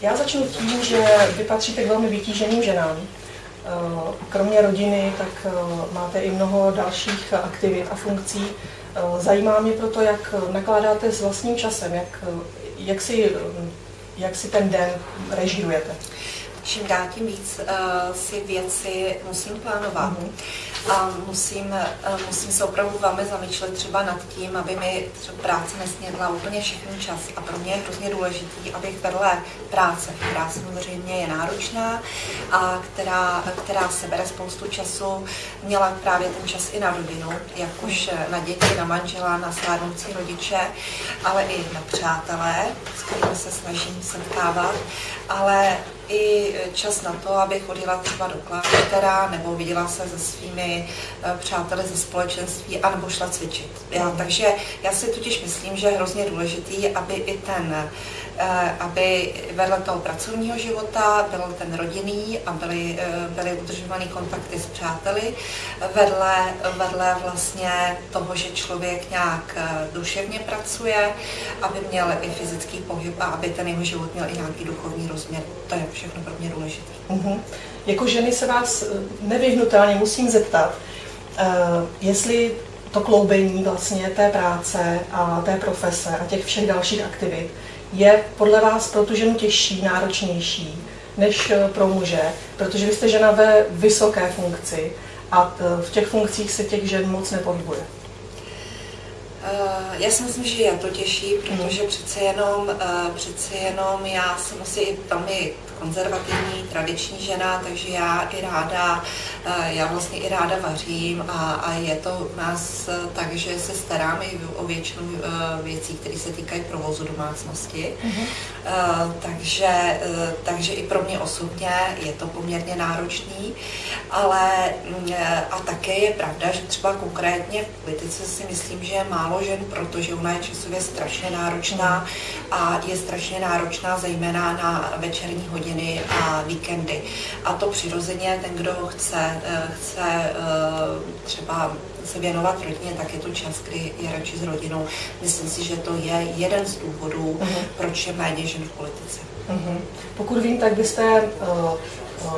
Já začnu tím, že vy patříte k velmi vytíženým ženám. Eh, kromě rodiny, tak eh, máte i mnoho dalších aktivit a funkcí. Eh, zajímá mě proto, jak nakládáte s vlastním časem, jak, jak, si, jak si ten den režirujete. Čím dál tím víc uh, si věci musím plánovat. Mm-hmm a musím, eh, musím se opravdu velmi zamýšlet třeba nad tím, aby mi třeba práce nesnědla úplně všechny čas. A pro mě je hrozně důležitý, abych vedle práce, která samozřejmě je náročná a která, která se bere spoustu času, měla právě ten čas i na rodinu, jak už na děti, na manžela, na stárnoucí rodiče, ale i na přátelé, s kterými se snažím setkávat, ale i čas na to, abych chodila třeba do kláštera nebo viděla se se svými eh, přáteli ze společenství anebo šla cvičit. Já, takže já si totiž myslím, že je hrozně důležitý, aby i ten aby vedle toho pracovního života byl ten rodinný a byly, eh, byly udržovaný kontakty s přáteli, vedle, vedle vlastně toho, že člověk nějak eh, duševně pracuje, aby měl i fyzický pohyb a aby ten jeho život měl i nějaký duchovní rozměr. To je všechno pro mě důležité. Uh-huh. Jako ženy se vás nevyhnutelně musím zeptat, uh, jestli to kloubení vlastně té práce a té profese a těch všech dalších aktivit je podle vás pro tu ženu těžší, náročnější než eh, pro muže, protože vy jste žena ve vysoké funkci a eh, v těch funkcích se těch žen moc nepohybuje. Eh, já si myslím, že je to těžší, protože hmm. přece jenom, přece jenom já jsem asi velmi konzervativní, tradiční žena, takže já i ráda, eh, já vlastně i ráda vařím a, a je to u nás eh, tak, že se starám i o většinu eh, věcí, které se týkají provozu domácnosti. Mm-hmm. Takže, takže i pro mě osobně je to poměrně náročný, ale mm, a také je pravda, že třeba konkrétně v politice si myslím, že je málo žen, protože ona je časově strašně náročná a je strašně náročná zejména na večerní hodiny hodiny a víkendy. A to přirozeně, ten, kdo chce, eh, chce eh, třeba se věnovat rodině, tak je to čas, kdy je radši s rodinou. Myslím si, že to je jeden z důvodů, uh-huh. proč je méně žen v politice. Uh-huh. Pokud vím, tak byste uh,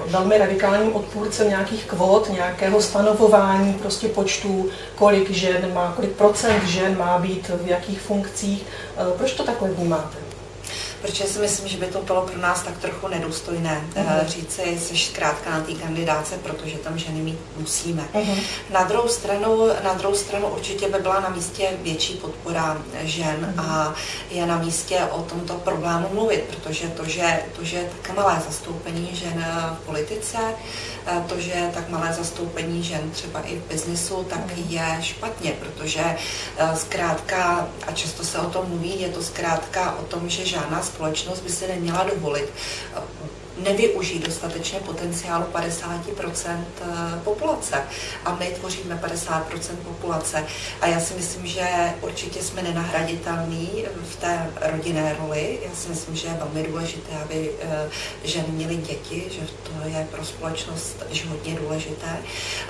velmi radikálním odpůrcem nějakých kvót, nějakého stanovování prostě počtu, kolik žen má, kolik procent žen má být v jakých funkcích. Proč to takhle vnímáte? Protože si myslím, že by to bylo pro nás tak trochu nedůstojné uh-huh. říci, jsi zkrátka na té kandidáce, protože tam ženy mít musíme. Uh-huh. Na, druhou stranu, na druhou stranu určitě by byla na místě větší podpora žen uh-huh. a je na místě o tomto problému mluvit, protože to, že, to, že je tak malé zastoupení žen v politice, eh, to, že je tak malé zastoupení žen třeba i v biznisu, tak je špatně, protože eh, zkrátka, a často se o tom mluví, je to zkrátka o tom, že žádná společnost by si neměla dovolit nevyužít dostatečně potenciálu 50% eh, populace. A my tvoříme 50% populace. A já si myslím, že určitě jsme nenahraditelní v té rodinné roli. Já si myslím, že je velmi důležité, aby eh, ženy měly děti, že to je pro společnost hodně důležité.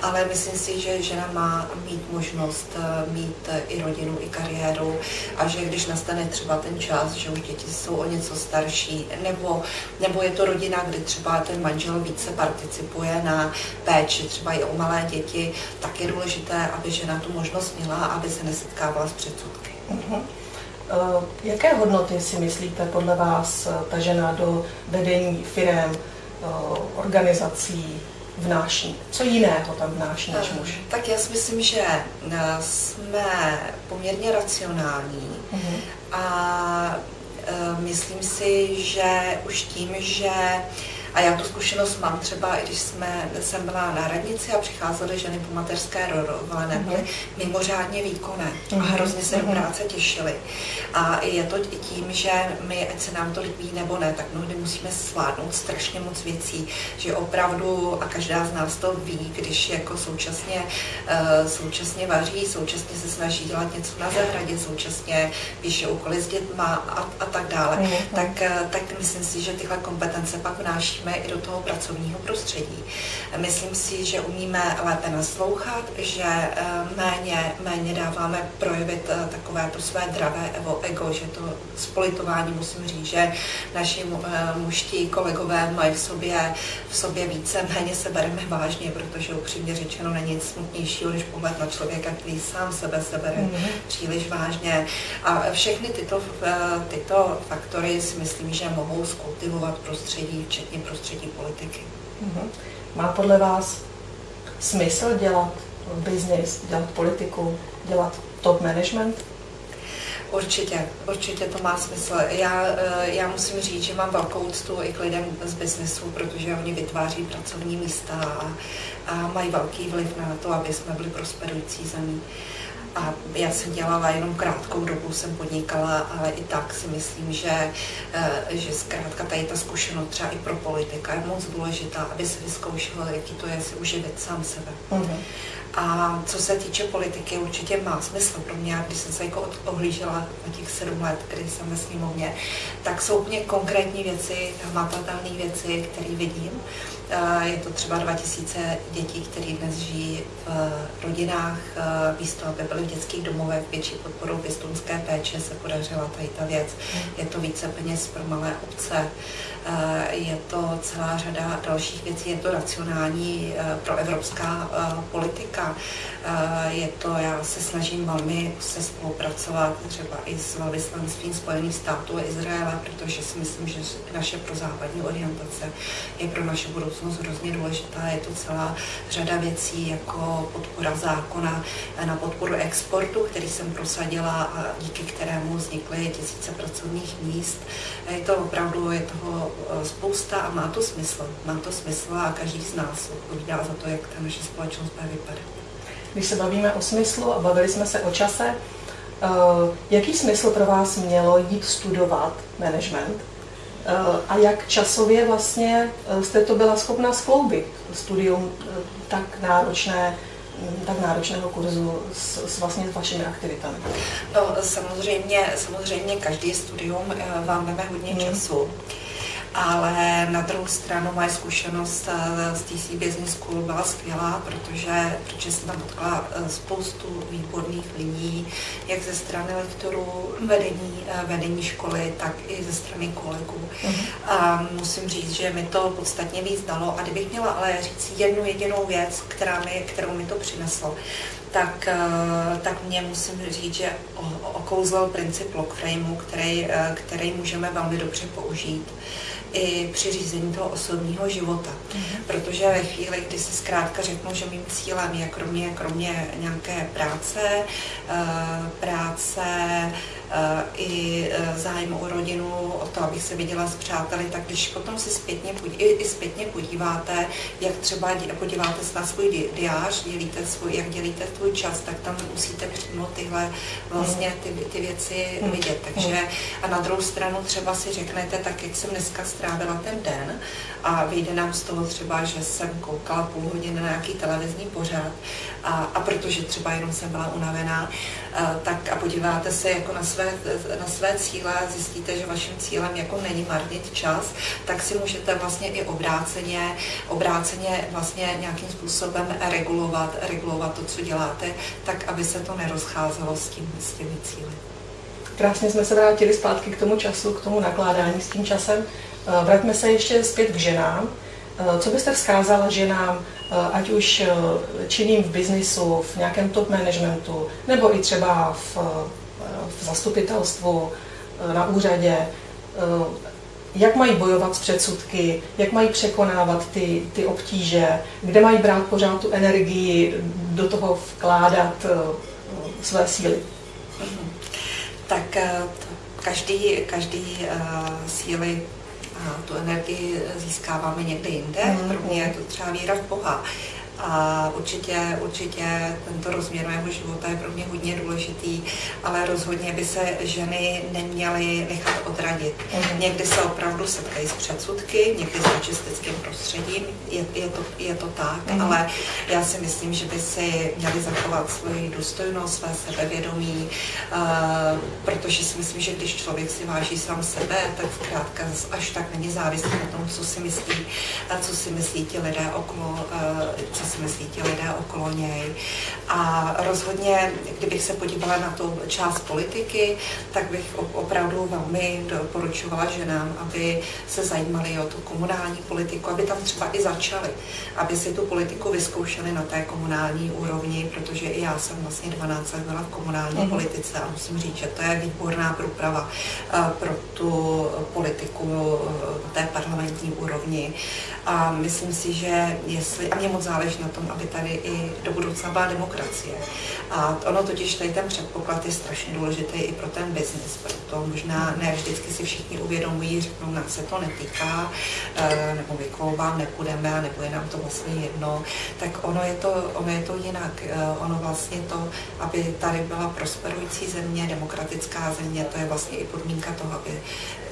Ale myslím si, že žena má mít možnost eh, mít i rodinu, i kariéru a že když nastane třeba ten čas, že už děti jsou o něco starší, nebo, nebo je to rodina, kdy třeba ten manžel více participuje na péči, třeba i o malé děti, tak je důležité, aby žena tu možnost měla, aby se nesetkávala s předsudky. Uh-huh. Jaké hodnoty si myslíte podle vás eh, ta žena do vedení firm, eh, organizací vnáší? Co jiného tam vnáší než muž? Tak já si myslím, že jsme poměrně racionální uh-huh. a myslím si, že už tím, že a já tu zkušenost mám třeba, i když jsme, jsem byla na radnici a přicházely ženy po mateřské dovolené, mm-hmm. byly mimořádně výkonné mm-hmm. a mhm. hrozně se do mhm. práce těšily. A je to i tím, že my, ať se nám to líbí nebo ne, tak mnohdy musíme zvládnout strašně moc věcí, že opravdu, a každá z nás to ví, když jako současně, uh, současně vaří, současně se snaží dělat něco na zahradě, současně píše úkoly s dětma a, a tak dále, mm-hmm. tak, uh, tak myslím si, že tyhle kompetence pak vnáší přenášíme i do toho pracovního prostředí. Myslím si, že umíme lépe naslouchat, že méně, méně dáváme projevit takové to své dravé ego, že to s politováním musím říct, že naši muští kolegové mají v sobě, v sobě více, méně se bereme vážně, protože upřímně řečeno není nic smutnějšího, než pohled na člověka, který sám sebe se bere mm-hmm. příliš vážně. A všechny tyto, eh, tyto faktory si myslím, že mohou skultivovat prostředí, včetně prostředí politiky. Mm-hmm. Má podle vás smysl dělat biznis, dělat politiku, dělat top management? Určitě, určitě to má smysl. Já, eh, já musím říct, že mám velkou úctu i k lidem z biznesu, protože oni vytváří pracovní místa a, a mají velký vliv na to, aby jsme byli prosperující zemí. A já jsem dělala jenom krátkou dobu, jsem podnikala, ale i tak si myslím, že, eh, že zkrátka tady ta zkušenost třeba i pro politika je moc důležitá, aby se vyzkoušel, jaký to je si uživit sám sebe. Mm-hmm. A co se týče politiky, určitě má smysl pro mě, když jsem se jako ohlížela na těch sedm let, kdy jsem ve sněmovně, tak jsou úplně konkrétní věci, hmatatelné věci, které vidím. Je to třeba 2000 dětí, které dnes žijí v rodinách, místo aby byly v dětských domovech, větší podporou pěstunské péče se podařila tady ta věc. Je to více peněz pro malé obce, je to celá řada dalších věcí, je to racionální pro evropská politika. Je to, já se snažím velmi se spolupracovat třeba i s velvyslanstvím Spojených států a Izraele, protože si myslím, že naše prozápadní orientace je pro naše budoucnost hrozně důležitá. Je to celá řada věcí, jako podpora zákona na podporu exportu, který jsem prosadila a díky kterému vznikly tisíce pracovních míst. Je to opravdu, je toho e, spousta a má to smysl. Má to smysl a každý z nás odpovídá za to, jak ta naše společnost bude vypadat. Když se bavíme o smyslu a bavili jsme se o čase, uh, jaký smysl pro vás mělo jít studovat management uh, a jak časově vlastně jste to byla schopna skloubit, studium tak náročné, mm, tak náročného kurzu s, s vlastně s vašimi aktivitami? No, samozřejmě, samozřejmě každý studium vám veme hodně hmm. času ale na druhou stranu moje zkušenost eh, z TC Business School byla skvělá, protože, protože jsem tam potkala eh, spoustu výborných lidí, jak ze strany lektorů, vedení, eh, vedení školy, tak i ze strany kolegů. Uh-huh. A musím říct, že mi to podstatně víc dalo. A kdybych měla ale říct jednu jedinou věc, která mi, kterou mi to přineslo, tak, tak mě musím říct, že okouzlil princip lock frameu, který, který můžeme velmi dobře použít i při řízení toho osobního života. Mm-hmm. Protože ve chvíli, kdy si zkrátka řeknu, že mým cílem je kromě, kromě nějaké práce, eh, práce, Eh, i eh, zájem o rodinu, o to, abych se viděla s přáteli, tak když potom si zpětně, i, i zpětně podíváte, jak třeba podíváte se na svůj diář, dělíte svůj, jak dělíte svůj čas, tak tam musíte přímo tyhle vlastně ty, ty věci hmm. vidět. Takže a na druhou stranu třeba si řeknete, tak jak jsem dneska strávila ten den a vyjde nám z toho třeba, že jsem koukala půl hodiny na nějaký televizní pořad a, a protože třeba jenom jsem byla unavená, a, eh, tak a podíváte se jako na své, na své cíle a zjistíte, že vaším cílem jako není marnit čas, tak si můžete vlastně i obráceně, obráceně vlastně nějakým způsobem regulovat, regulovat to, co děláte, tak aby se to nerozcházelo s, tím, s těmi cíly. Krásně jsme se vrátili zpátky k tomu času, k tomu nakládání s tím časem. Eh, vraťme se ještě zpět k ženám. Eh, co byste vzkázala ženám, eh, ať už činným v biznisu, v nějakém top managementu, nebo i třeba v, v zastupitelstvu, na úřadě, jak mají bojovat s předsudky, jak mají překonávat ty, ty obtíže, kde mají brát pořád tu energii, do toho vkládat své síly? Mhm. Tak každý, každý síly a tu energii získáváme někde jinde. Mm. Pro mě je to třeba víra v Boha. A určitě, určitě tento rozměr mého života je pro mě hodně důležitý, ale rozhodně by se ženy neměly nechat odradit. Mm. Někdy se opravdu setkají s předsudky, někdy s mačistickým prostředím, je, je, to, je to tak, mm. ale já si myslím, že by si měly zachovat svoji důstojnost, své sebevědomí, uh, protože si myslím, že když člověk si váží sám sebe, tak zkrátka až tak není závislý na tom, co si myslí, co si myslí ti lidé okolo, uh, co si myslí ti lidé okolo něj. A rozhodně, kdybych se podívala na tu část politiky, tak bych opravdu velmi doporučovala ženám, aby se zajímali o tu komunální politiku, aby tam třeba i začaly, aby si tu politiku vyzkoušeli na té komunální úrovni, protože i já jsem vlastně 12 let byla v komunální mm. politice a musím říct, že to je výborná průprava eh, pro tu politiku eh, té parlamentní úrovni. A myslím si, že jestli, a mě moc záleží na tom, aby tady i do budoucna byla demokracie. A ono totiž tady ten předpoklad je strašně důležitý i pro ten biznis, proto možná ne vždycky si všichni uvědomují, řeknou, nás se to netýká, eh, nebo my volbám nepůjdeme, nebo je nám to vlastně jedno, tak ono je to, ono je to jinak. Eh, ono vlastně to, aby tady byla prosperující země, demokratická země, to je vlastně i podmínka toho, aby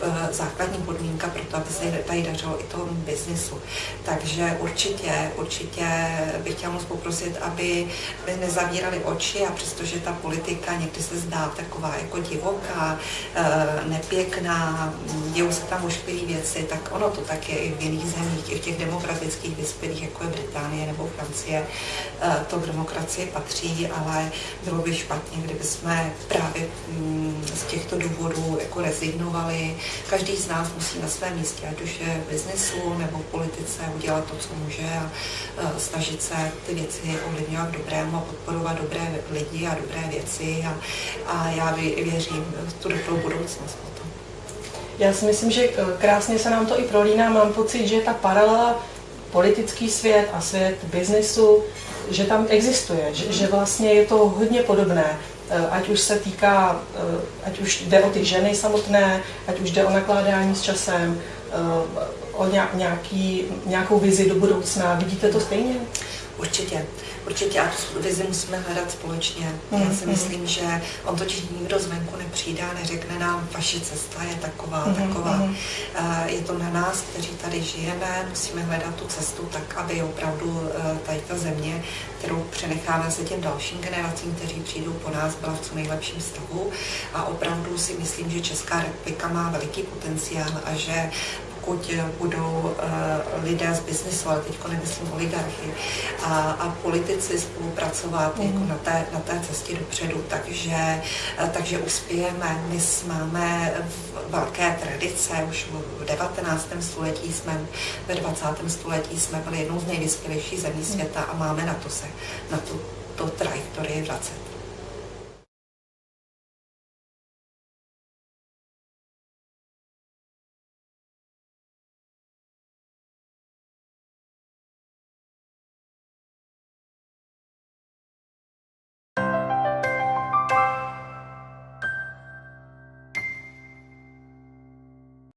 eh, základní podmínka pro to, aby se tady dařilo i tomu biznisu. Takže určitě, určitě bych chtěla moc poprosit, aby nezavírali oči a přestože ta politika někdy se zdá taková jako divoká, eh, nepěkná, dějou se tam ošklivý věci, tak ono to tak je i v jiných zemích, i v těch demokratických vyspělých, jako je Británie nebo Francie, eh, to k demokracii patří, ale bylo by špatně, kdyby jsme právě mm, z těchto důvodů jako rezignovali. Každý z nás musí na svém místě, ať už je v biznesu nebo v politice, udělat to, co může a eh, snažit se ty věci ovlivňovat dobrému a podporovat dobré lidi a dobré věci a, a já věřím v tu dobrou budoucnost potom. Já si myslím, že eh, krásně se nám to i prolíná. Mám pocit, že ta paralela politický svět a svět biznesu, že tam existuje, že, že vlastně je to hodně podobné. Eh, ať už se týká, eh, ať už jde o ty ženy samotné, ať už jde o nakládání s časem, o nějaký, nějakou vizi do budoucna. Vidíte to stejně? Určitě. Určitě a tu vizi musíme hledat společně. Mm, Já si mm. myslím, že on totiž nikdo zvenku nepřijde a neřekne nám, vaše cesta je taková, mm, taková. Mm. Je to na nás, kteří tady žijeme, musíme hledat tu cestu tak, aby opravdu eh, tady ta země, kterou přenecháme se těm dalším generacím, kteří přijdou po nás, byla v co nejlepším stavu. A opravdu si myslím, že Česká republika má veliký potenciál a že pokud budou uh, lidé z biznesu, ale teď nemyslím oligarchy, a, a politici spolupracovat mm. jako na, té, na té cestě dopředu, takže, uh, takže uspějeme. My máme velké tradice, už v 19. století jsme, ve 20. století jsme byli jednou z nejvyspělejších zemí světa a máme na to se, na tu, to trajektorii vracet.